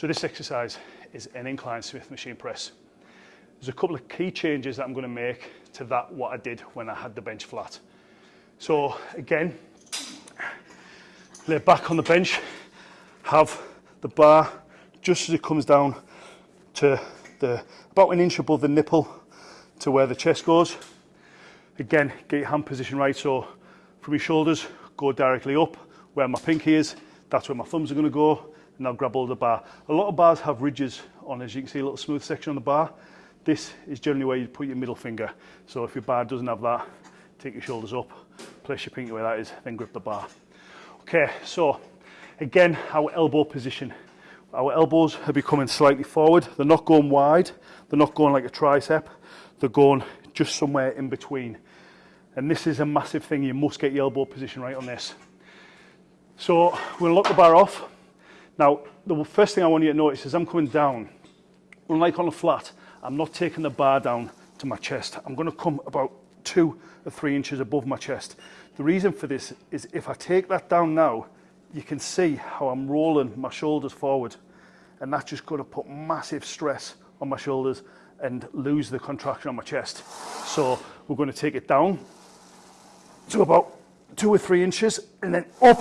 So this exercise is an incline Smith machine press. There's a couple of key changes that I'm going to make to that what I did when I had the bench flat. So again, lay back on the bench, have the bar just as it comes down to the about an inch above the nipple to where the chest goes. Again, get your hand position right so from your shoulders, go directly up where my pinky is, that's where my thumbs are going to go and I'll grab of the bar. A lot of bars have ridges on, as you can see, a little smooth section on the bar. This is generally where you put your middle finger. So if your bar doesn't have that, take your shoulders up, place your pinky where that is, then grip the bar. Okay, so again, our elbow position. Our elbows are becoming slightly forward. They're not going wide. They're not going like a tricep. They're going just somewhere in between. And this is a massive thing. You must get your elbow position right on this. So we'll lock the bar off. Now, the first thing I want you to notice is I'm coming down. Unlike on a flat, I'm not taking the bar down to my chest. I'm to come about two or three inches above my chest. The reason for this is if I take that down now, you can see how I'm rolling my shoulders forward and that's just to put massive stress on my shoulders and lose the contraction on my chest. So we're to take it down to about two or three inches and then up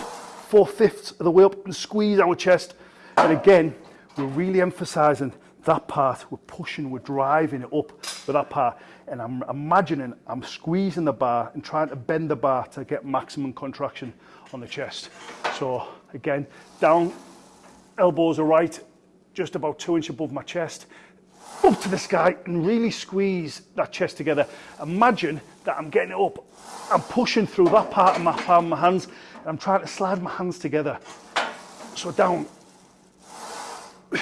four-fifths of the way up and squeeze our chest. And again, we're really emphasizing that part. We're pushing, we're driving it up with that part. And I'm imagining I'm squeezing the bar and trying to bend the bar to get maximum contraction on the chest. So again, down, elbows are right, just about two inches above my chest. Up to the sky and really squeeze that chest together. Imagine that I'm getting it up. I'm pushing through that part of my palm my hands and I'm trying to slide my hands together. So down.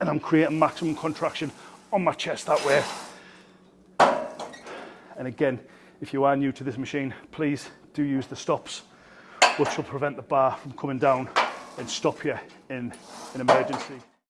And I'm creating maximum contraction on my chest that way. And again, if you are new to this machine, please do use the stops, which will prevent the bar from coming down and stop you in an emergency.